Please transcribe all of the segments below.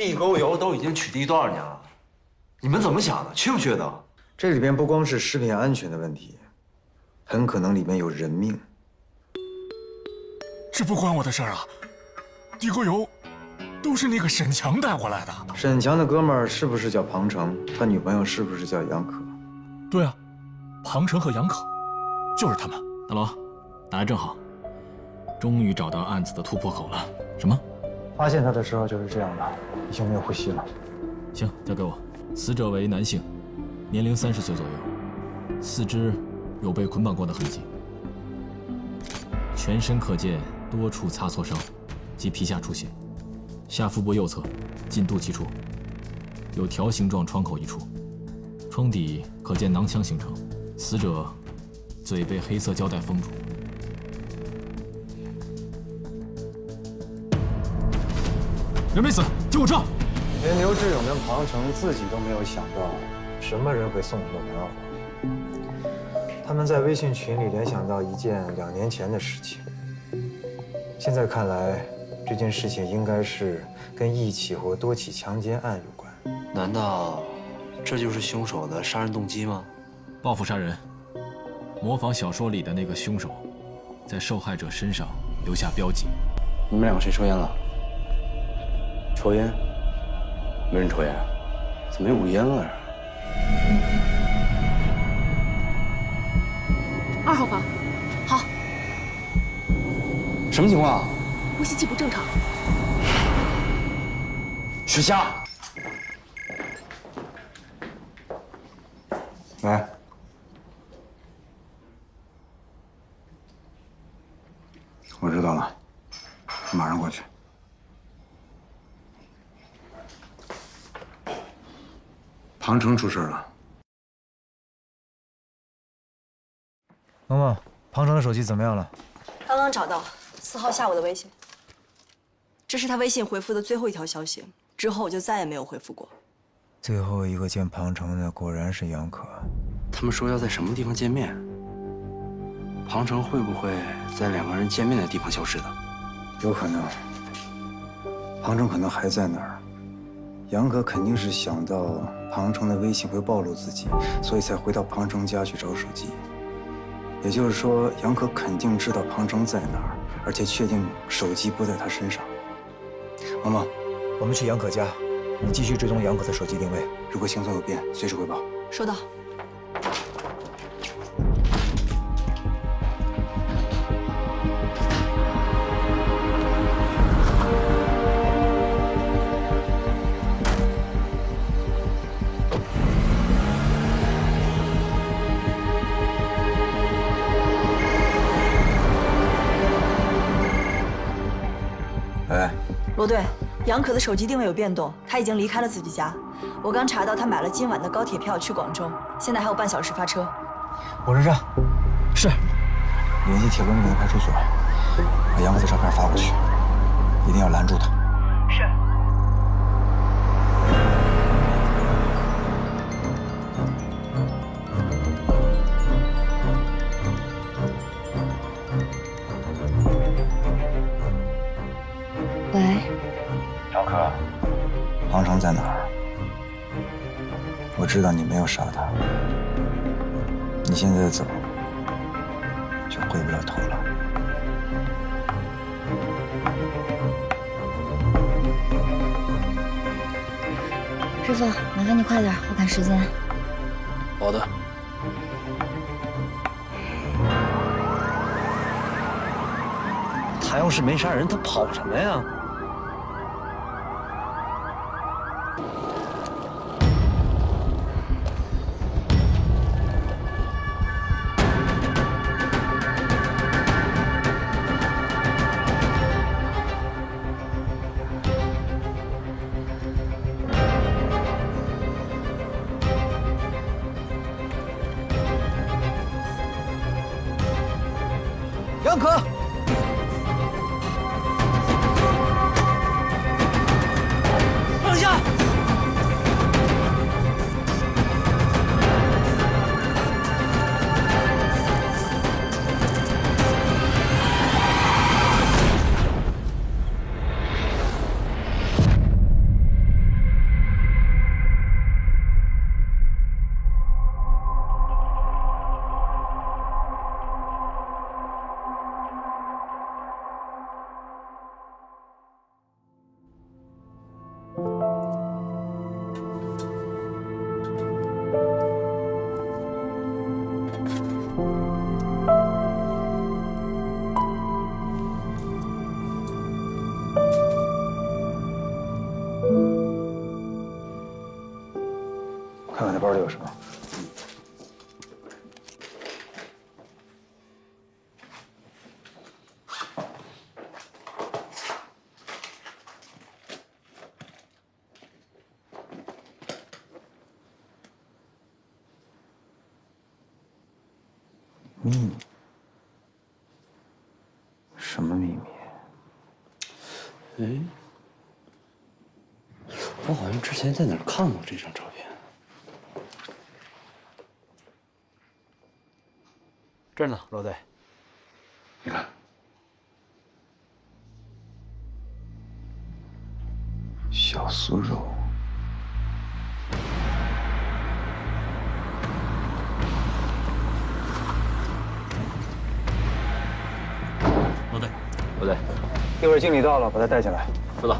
地沟油都已经取缔多少年了？你们怎么想的？缺不缺德？这里边不光是食品安全的问题，很可能里面有人命。这不关我的事儿啊！地沟油都是那个沈强带过来的。沈强的哥们儿是不是叫庞成？他女朋友是不是叫杨可？对啊，庞成和杨可，就是他们。大罗，打得正好，终于找到案子的突破口了。什么？发现他的时候就是这样的，已经没有呼吸了。行，交给我。死者为男性，年龄三十岁左右，四肢有被捆绑过的痕迹，全身可见多处擦挫伤及皮下出血，下腹部右侧近肚脐处有条形状创口一处，窗底可见囊腔形成，死者嘴被黑色胶带封住。人没死，救护车！连刘志勇跟庞成自己都没有想到，什么人会送他们玩火。他们在微信群里联想到一件两年前的事情。现在看来，这件事情应该是跟一起或多起强奸案有关。难道这就是凶手的杀人动机吗？报复杀人，模仿小说里的那个凶手，在受害者身上留下标记。你们两个谁抽烟了？抽烟？没人抽烟，怎么有股烟味儿？二号房，好。什么情况？呼吸器不正常。许霞，来，我知道了，马上过去。庞城出事了。萌萌，庞城的手机怎么样了？刚刚找到四号下午的微信，这是他微信回复的最后一条消息，之后我就再也没有回复过。最后一个见庞城的果然是杨可。他们说要在什么地方见面？庞城会不会在两个人见面的地方消失的？有可能。庞城可能还在那儿。杨可肯定是想到庞城的微信会暴露自己，所以才回到庞城家去找手机。也就是说，杨可肯定知道庞城在哪儿，而且确定手机不在他身上。萌萌，我们去杨可家，你继续追踪杨可的手机定位，如果行踪有变，随时汇报。收到。杨可的手机定位有变动，他已经离开了自己家。我刚查到他买了今晚的高铁票去广州，现在还有半小时发车。火车站，是。联系铁路那边的派出所，把杨可的照片发过去，一定要拦住他。我知道你没有杀他，你现在走就回不了头了。师傅，麻烦你快点，我赶时间。好的。他要是没杀人，他跑什么呀？杨可，秘密？什么秘密？哎，我好像之前在哪儿看过这张照片。这儿呢，罗队。你看，小酥肉。一会儿经理到了，把他带进来。知道。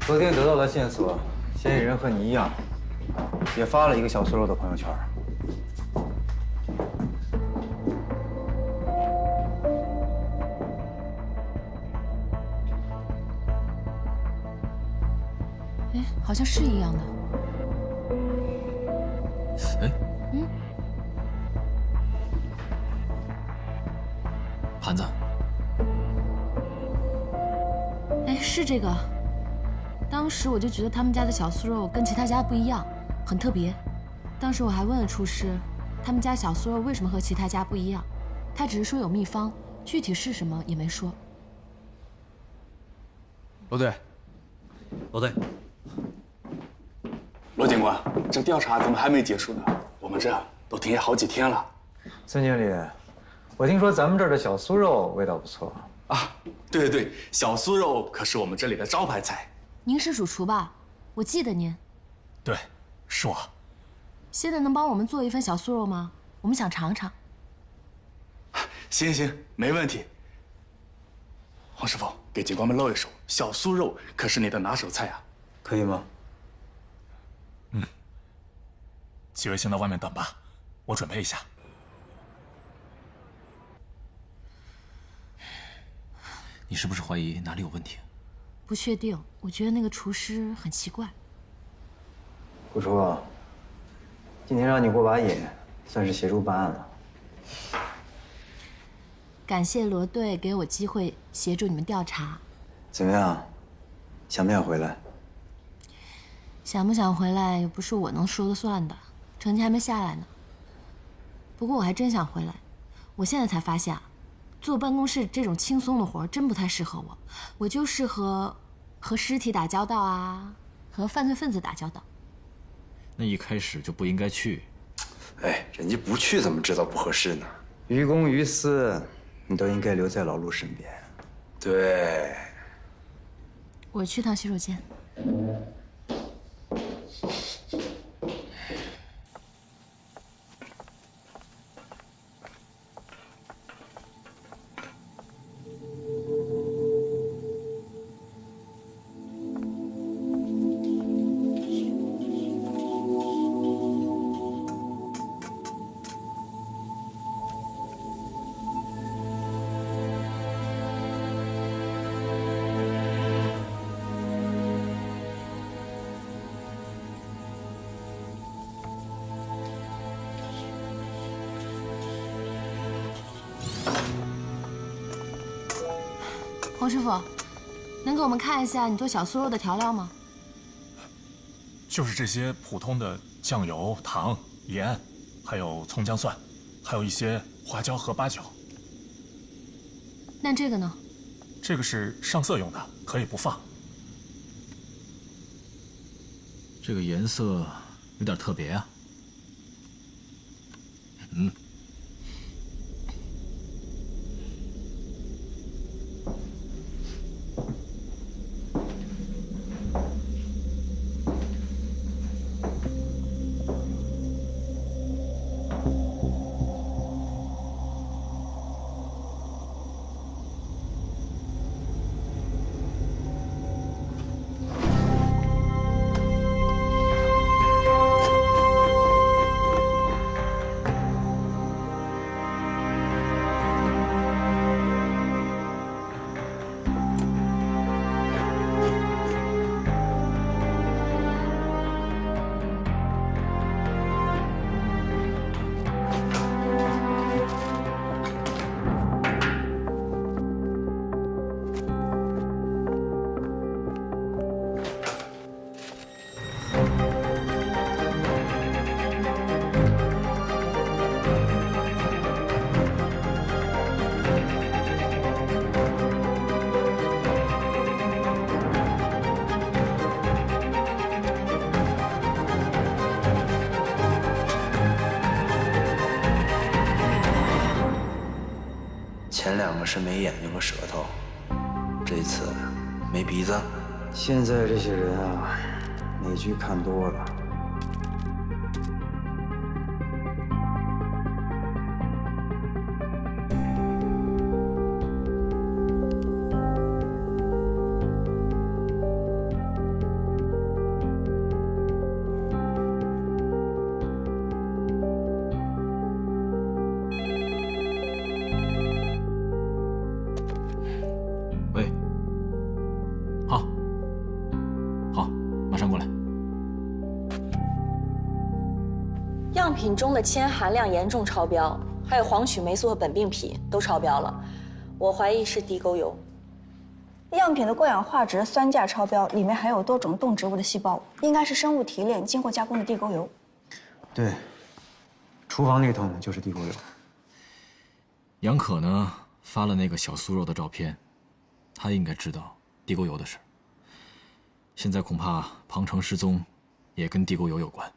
昨天得到的线索，嫌疑人和你一样，也发了一个小酥肉的朋友圈。哎，好像是一样的。是这个。当时我就觉得他们家的小酥肉跟其他家不一样，很特别。当时我还问了厨师，他们家小酥肉为什么和其他家不一样，他只是说有秘方，具体是什么也没说。罗队，罗队，罗警官，这调查怎么还没结束呢？我们这都停业好几天了。孙经理，我听说咱们这儿的小酥肉味道不错。啊，对对对，小酥肉可是我们这里的招牌菜。您是主厨吧？我记得您。对，是我。现在能帮我们做一份小酥肉吗？我们想尝尝。行行，没问题。黄师傅，给警官们露一手，小酥肉可是你的拿手菜啊。可以吗？嗯几位先到外面等吧，我准备一下。你是不是怀疑哪里有问题？不确定，我觉得那个厨师很奇怪。顾叔，今天让你过把瘾，算是协助办案了。感谢罗队给我机会协助你们调查。怎么样？想不想回来？想不想回来又不是我能说了算的，成绩还没下来呢。不过我还真想回来，我现在才发现啊，坐办公室这种轻松的活真不太适合我，我就适合和尸体打交道啊，和犯罪分子打交道。那一开始就不应该去。哎，人家不去怎么知道不合适呢？于公于私，你都应该留在老陆身边。对，我去趟洗手间。师傅，能给我们看一下你做小酥肉的调料吗？就是这些普通的酱油、糖、盐，还有葱姜蒜，还有一些花椒和八角。那这个呢？这个是上色用的，可以不放。这个颜色有点特别啊。是没眼睛和舌头，这次没鼻子。现在这些人啊，美剧看多了。铅含量严重超标，还有黄曲霉素和苯并芘都超标了，我怀疑是地沟油。样品的过氧化值酸价超标，里面含有多种动植物的细胞，应该是生物提炼经过加工的地沟油。对，厨房那桶就是地沟油。杨可呢发了那个小酥肉的照片，他应该知道地沟油的事。现在恐怕庞城失踪，也跟地沟油有关。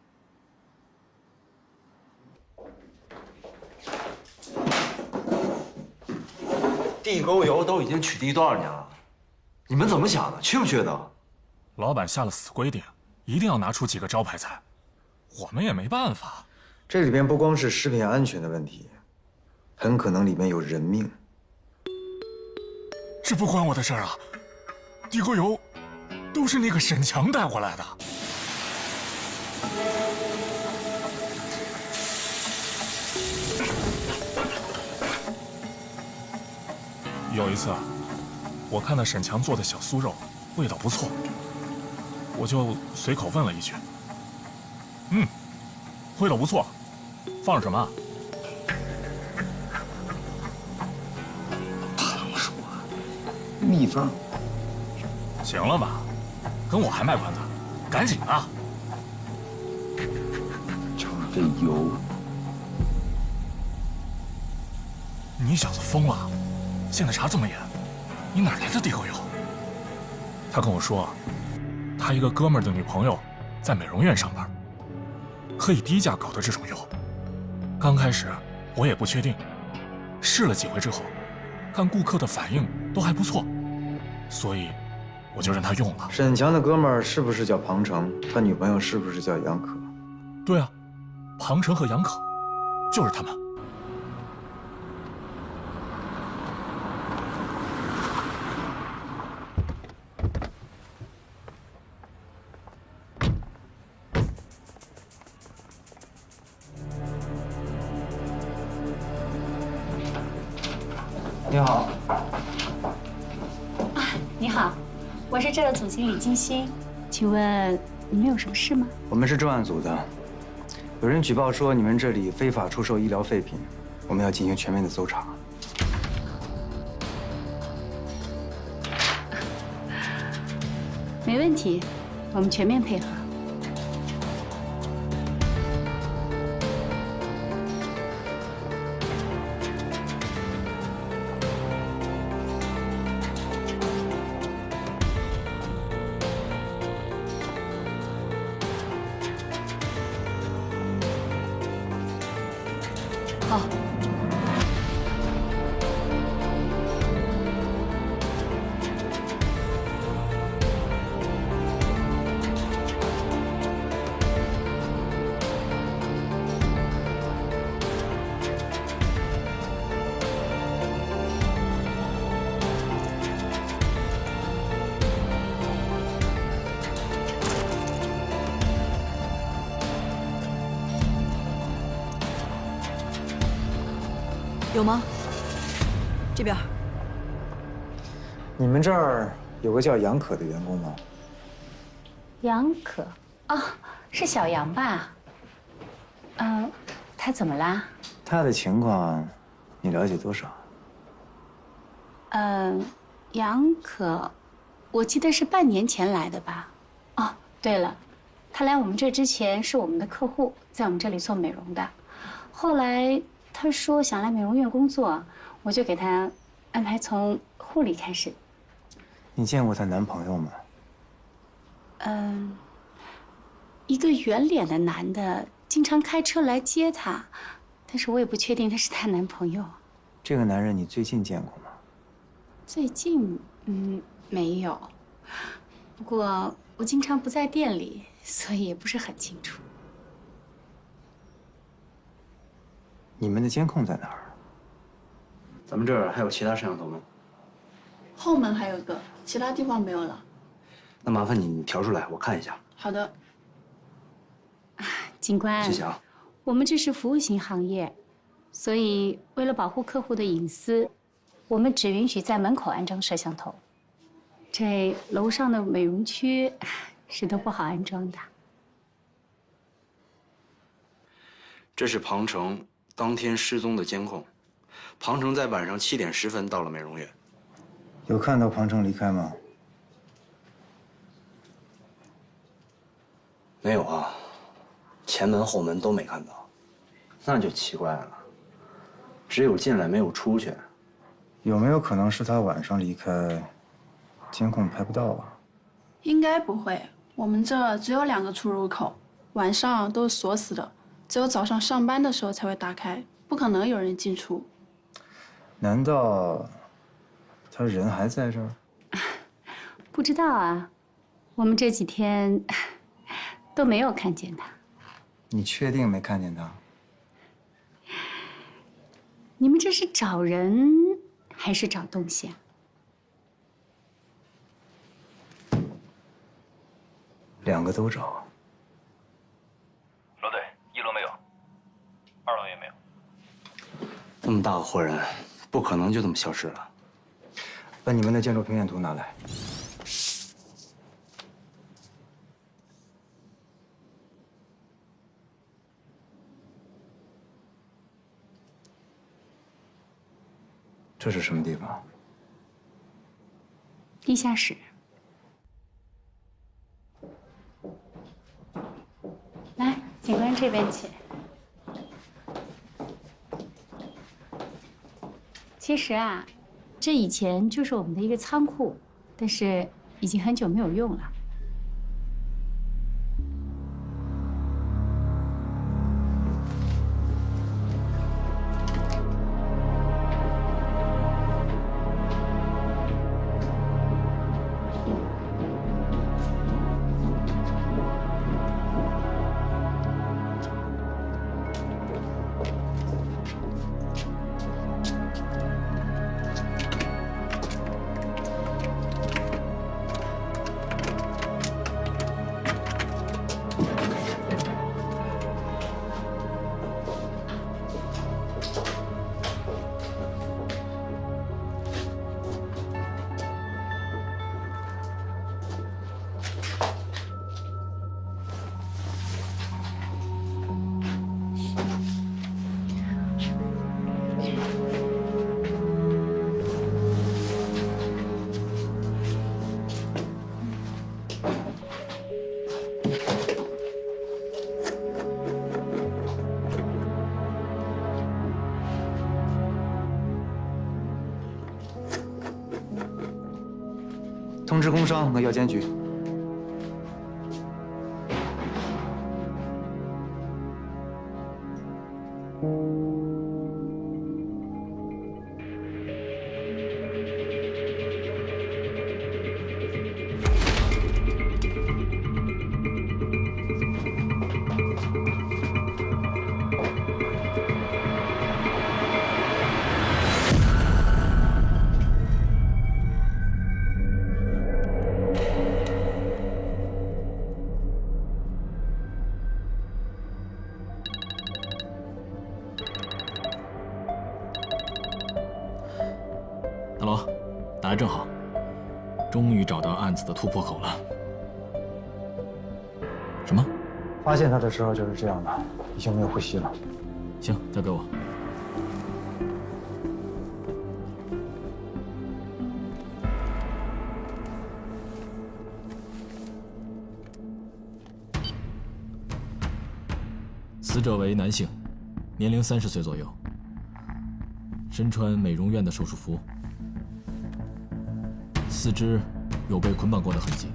地沟油都已经取缔多少年了？你们怎么想的？缺不缺德？老板下了死规定，一定要拿出几个招牌菜，我们也没办法。这里边不光是食品安全的问题，很可能里面有人命。这不关我的事儿啊！地沟油都是那个沈强带过来的。有一次，我看到沈强做的小酥肉味道不错，我就随口问了一句：“嗯，味道不错，放了什么？”秘方。行了吧，跟我还卖关子，赶紧啊！就是这油。你小子疯了！现在查这么严，你哪来的地沟油？他跟我说，他一个哥们儿的女朋友在美容院上班，可以低价搞的这种油。刚开始我也不确定，试了几回之后，看顾客的反应都还不错，所以我就让他用了。沈强的哥们儿是不是叫庞成？他女朋友是不是叫杨可？对啊，庞成和杨可，就是他们。经理金星，请问你们有什么事吗？我们是重案组的，有人举报说你们这里非法出售医疗废品，我们要进行全面的搜查。没问题，我们全面配合。有吗？这边。你们这儿有个叫杨可的员工吗？杨可，哦，是小杨吧？嗯，他怎么啦？他的情况，你了解多少？嗯，杨可，我记得是半年前来的吧？哦，对了，他来我们这之前是我们的客户，在我们这里做美容的。后来他说想来美容院工作，我就给他安排从护理开始。你见过她男朋友吗？嗯，一个圆脸的男的，经常开车来接她，但是我也不确定他是她男朋友。这个男人你最近见过吗？最近，嗯，没有。不过我经常不在店里，所以也不是很清楚。你们的监控在哪儿？咱们这儿还有其他摄像头吗？后门还有个，其他地方没有了。那麻烦你你调出来，我看一下。好的。警官，谢谢啊。我们这是服务型行业，所以为了保护客户的隐私，我们只允许在门口安装摄像头。这楼上的美容区是都不好安装的。这是庞城当天失踪的监控，庞城在晚上七点十分到了美容院。有看到庞城离开吗？没有啊，前门后门都没看到，那就奇怪了，只有进来没有出去。有没有可能是他晚上离开？监控拍不到啊，应该不会。我们这只有两个出入口，晚上都是锁死的，只有早上上班的时候才会打开，不可能有人进出。难道他人还在这儿？不知道啊，我们这几天都没有看见他。你确定没看见他？你们这是找人还是找东西啊？两个都找。罗队，一楼没有，二楼也没有。那么大个活人，不可能就这么消失了。把你们的建筑平面图拿来。这是什么地方？地下室。来，警官这边请。其实啊，这以前就是我们的一个仓库，但是已经很久没有用了。是工商和药监局。大罗，打来正好，终于找到案子的突破口了。什么？发现他的时候就是这样的，已经没有呼吸了。行，交给我。死者为男性，年龄三十岁左右，身穿美容院的手术服，四肢有被捆绑过的痕迹，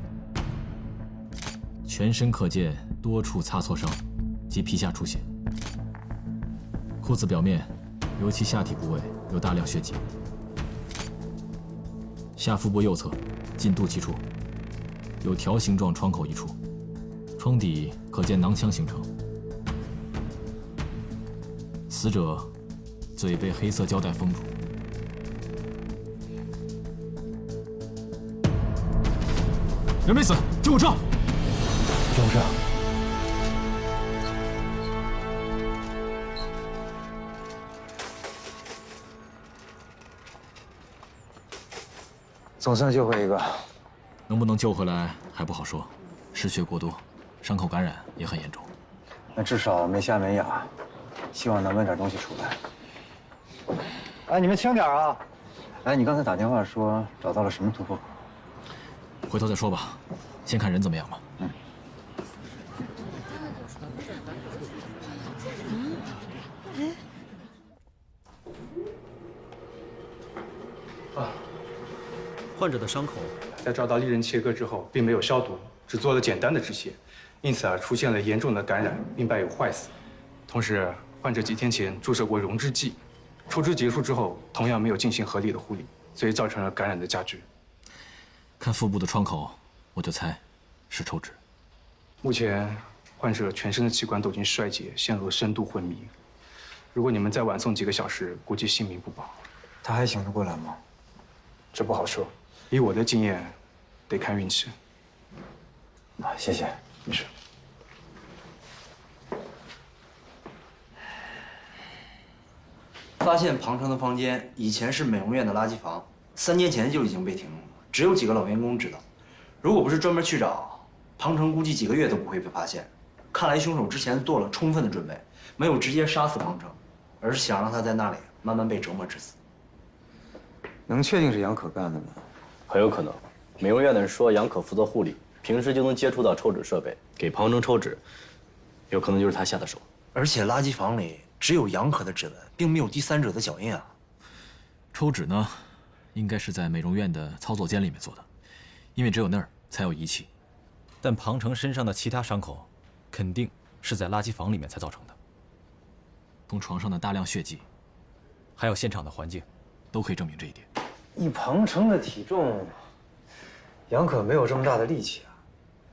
全身可见多处擦挫伤及皮下出血，裤子表面尤其下体部位有大量血迹，下腹部右侧近肚脐处有条形状创口一处，窗底可见囊腔形成。死者嘴被黑色胶带封住。人没死，救护车！救护车！总算救回一个，能不能救回来还不好说，失血过多，伤口感染也很严重。那至少没瞎没哑，希望能问点东西出来。哎，你们轻点啊！哎，你刚才打电话说找到了什么突破口？回头再说吧，先看人怎么样吧。嗯。啊，患者的伤口在遭到利刃切割之后，并没有消毒，只做了简单的止血，因此啊，出现了严重的感染，并伴有坏死。同时，患者几天前注射过溶脂剂，抽脂结束之后，同样没有进行合理的护理，所以造成了感染的加剧。看腹部的创口，我就猜是抽脂。目前，患者全身的器官都已经衰竭，陷入了深度昏迷。如果你们再晚送几个小时，估计性命不保。他还醒得过来吗？这不好说，以我的经验，得看运气。啊，谢谢，没事。发现庞城的房间以前是美容院的垃圾房，三年前就已经被停用了，只有几个老员工知道。如果不是专门去找，庞城估计几个月都不会被发现。看来凶手之前做了充分的准备，没有直接杀死庞城，而是想让他在那里慢慢被折磨致死。能确定是杨可干的吗？很有可能。美容院的人说杨可负责护理，平时就能接触到抽脂设备，给庞城抽脂，有可能就是他下的手。而且垃圾房里只有杨可的指纹，并没有第三者的脚印啊。抽脂呢，应该是在美容院的操作间里面做的，因为只有那儿才有仪器。但庞城身上的其他伤口，肯定是在垃圾房里面才造成的。从床上的大量血迹，还有现场的环境，都可以证明这一点。以庞城的体重，杨可没有这么大的力气啊。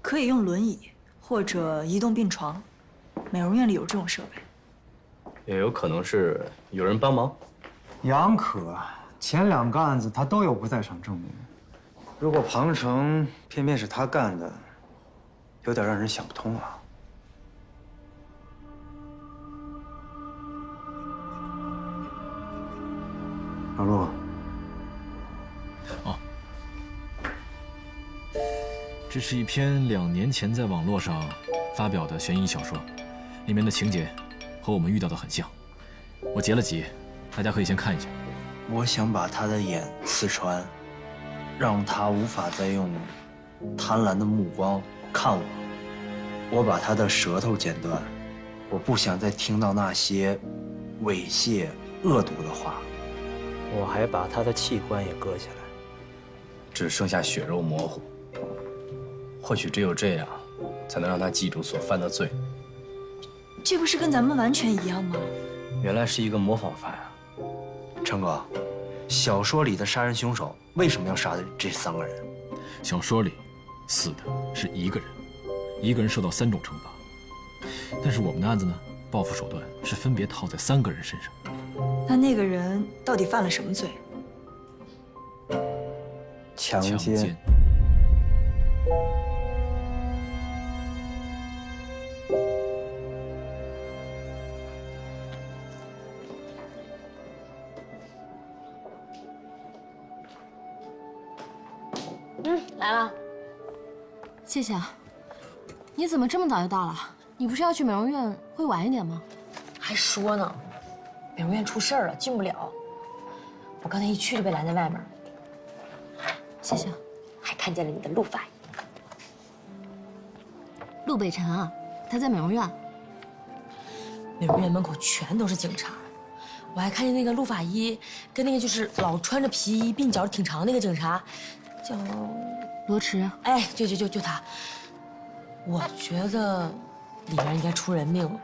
可以用轮椅或者移动病床，美容院里有这种设备。也有可能是有人帮忙。杨可前两个案子他都有不在场证明，如果庞城偏偏是他干的，有点让人想不通啊。老陆，哦，这是一篇两年前在网络上发表的悬疑小说，里面的情节和我们遇到的很像。我截了几页，大家可以先看一下。我想把他的眼刺穿，让他无法再用贪婪的目光看我。我把他的舌头剪断，我不想再听到那些猥亵、恶毒的话。我还把他的器官也割下来，只剩下血肉模糊。或许只有这样，才能让他记住所犯的罪。这不是跟咱们完全一样吗？原来是一个模仿犯啊！成哥，小说里的杀人凶手为什么要杀这三个人？小说里死的是一个人，一个人受到三种惩罚。但是我们的案子呢，报复手段是分别套在三个人身上。那那个人到底犯了什么罪？强奸。来了。谢谢啊。你怎么这么早就到了？你不是要去美容院会晚一点吗？还说呢。美容院出事儿了，进不了。我刚才一去就被拦在外面。谢谢。还看见了你的陆法医。陆北辰啊，他在美容院。美容院门口全都是警察，我还看见那个陆法医跟那个就是老穿着皮衣、鬓角挺长那个警察，叫罗池。哎，就就就就他。我觉得里面应该出人命了。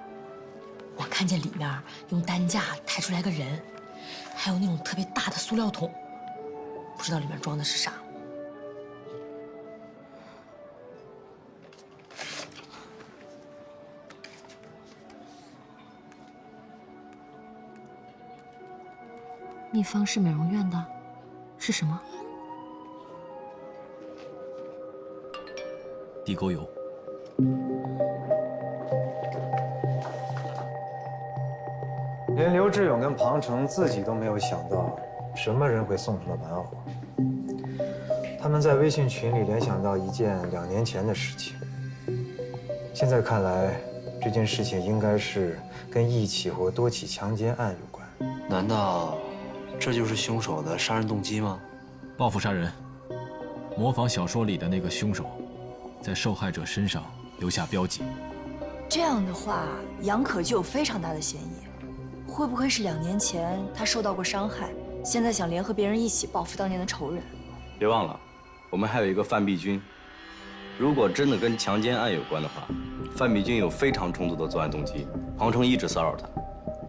我看见里面用担架抬出来个人，还有那种特别大的塑料桶，不知道里面装的是啥。秘方是美容院的，是什么？地沟油。连刘志勇跟庞成自己都没有想到，什么人会送上了玩偶。他们在微信群里联想到一件两年前的事情。现在看来，这件事情应该是跟一起或多起强奸案有关。难道这就是凶手的杀人动机吗？报复杀人，模仿小说里的那个凶手，在受害者身上留下标记。这样的话，杨可就有非常大的嫌疑。会不会是两年前他受到过伤害，现在想联合别人一起报复当年的仇人？别忘了，我们还有一个范碧君。如果真的跟强奸案有关的话，范碧君有非常充足的作案动机。庞程一直骚扰她，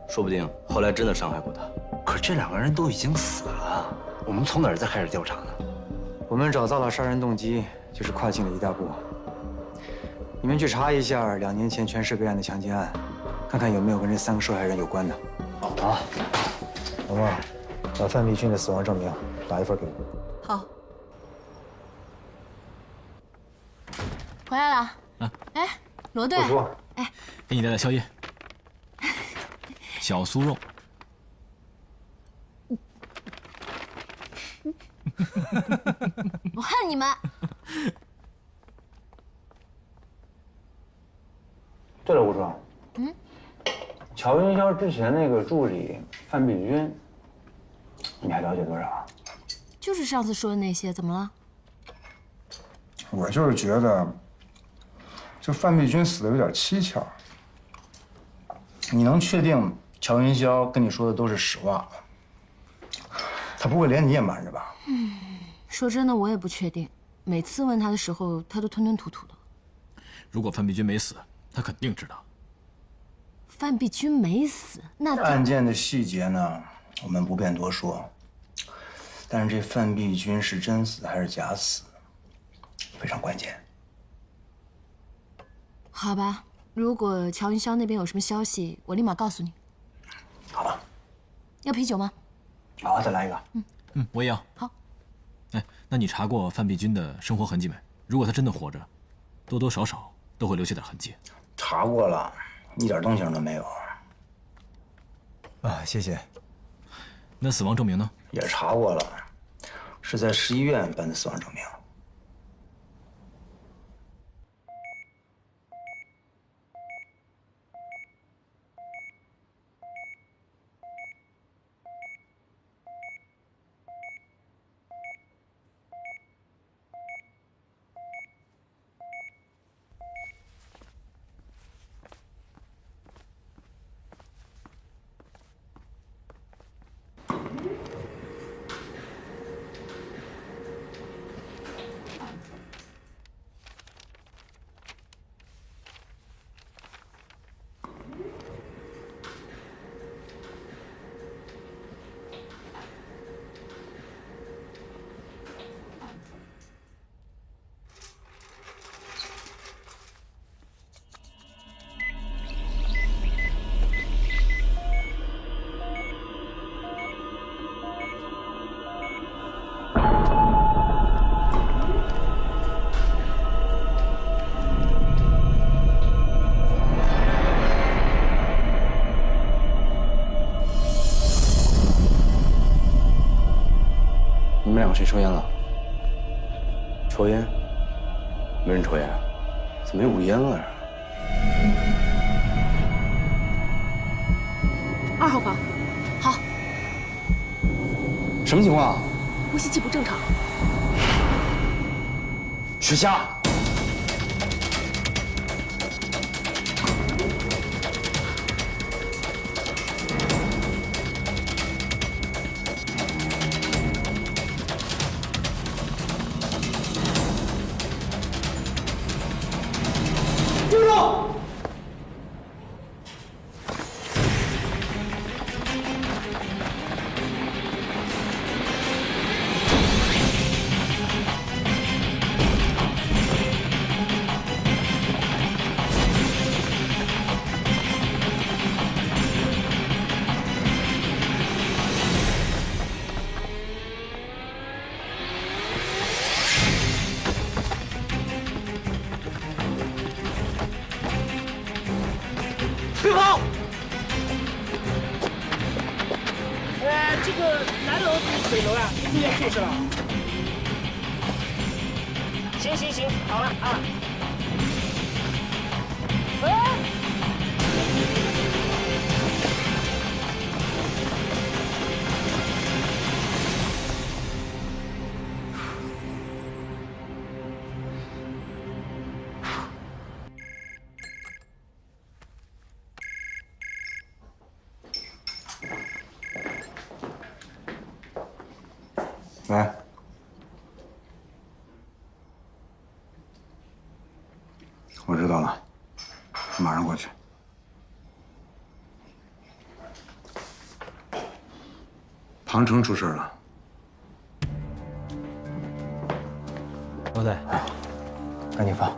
说不定后来真的伤害过她。可这两个人都已经死了，我们从哪儿再开始调查呢？我们找到了杀人动机，就是跨进了一大步。你们去查一下两年前全市备案的强奸案，看看有没有跟这三个受害人有关的。好，龙旺，把范碧君的死亡证明打一份给我。好。回来了。啊。哎，罗队。哎，给你带点宵夜。小酥肉。我恨你们。对了，吴双。嗯。乔云霄之前那个助理范碧君，你还了解多少？就是上次说的那些，怎么了？我就是觉得，这范碧君死的有点蹊跷。你能确定乔云霄跟你说的都是实话吗？他不会连你也瞒着吧？嗯，说真的，我也不确定。每次问他的时候，他都吞吞吐吐的。如果范碧君没死，他肯定知道。范碧君没死，那案件的细节呢？我们不便多说。但是这范碧君是真死还是假死，非常关键。好吧，如果乔云霄那边有什么消息，我立马告诉你。好吧。要啤酒吗？好，再来一个。嗯嗯，我也要。好。哎，那你查过范碧君的生活痕迹没？如果她真的活着，多多少少都会留下点痕迹。查过了。一点动静都没有。啊，谢谢。那死亡证明呢？也查过了，是在市医院办的死亡证明。谁抽烟了？抽烟？没人抽烟，怎么有股烟味？二号房，好。什么情况？呼吸器不正常。雪夏。庞城出事了，罗队，赶紧放。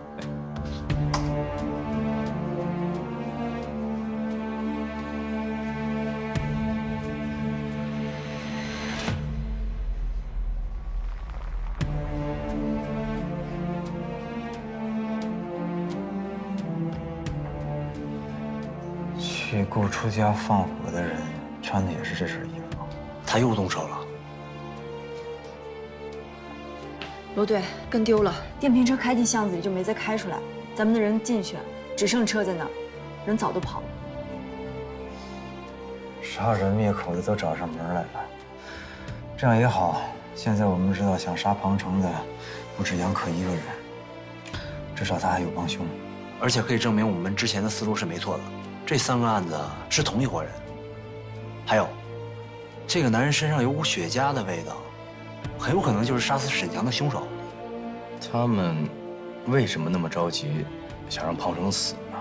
去顾初家放火的人穿的也是这身衣服，他又动手了。罗队跟丢了，电瓶车开进巷子里就没再开出来，咱们的人进去，只剩车在那儿，人早都跑了。杀人灭口的都找上门来了，这样也好。现在我们知道想杀庞城的不止杨可一个人，至少他还有帮凶，而且可以证明我们之前的思路是没错的。这三个案子是同一伙人。还有，这个男人身上有股雪茄的味道，很有可能就是杀死沈强的凶手。他们为什么那么着急，想让庞城死呢？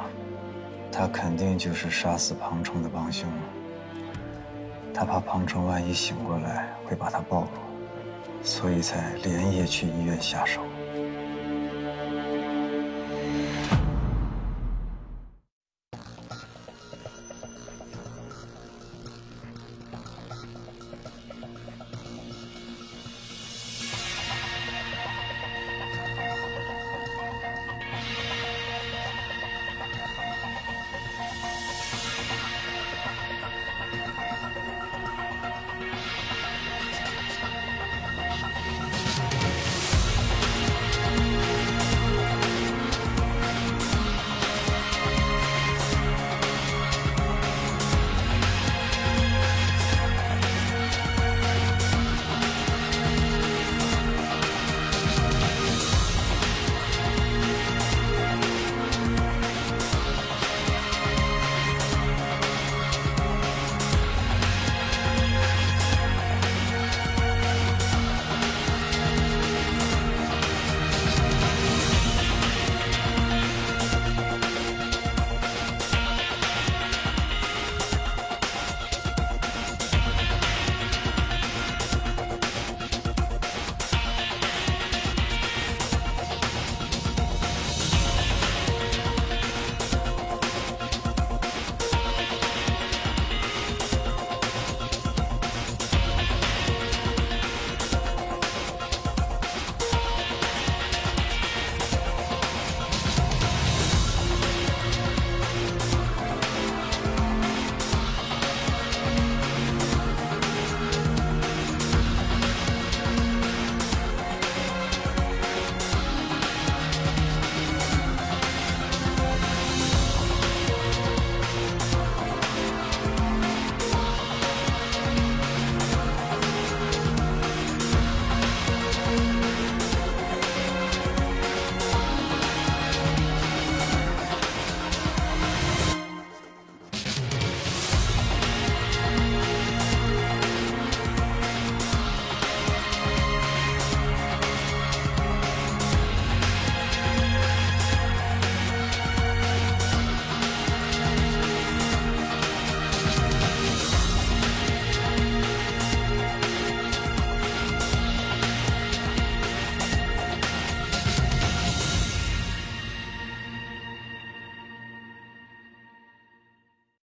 他肯定就是杀死庞城的帮凶。他怕庞城万一醒过来会把他暴露，所以才连夜去医院下手。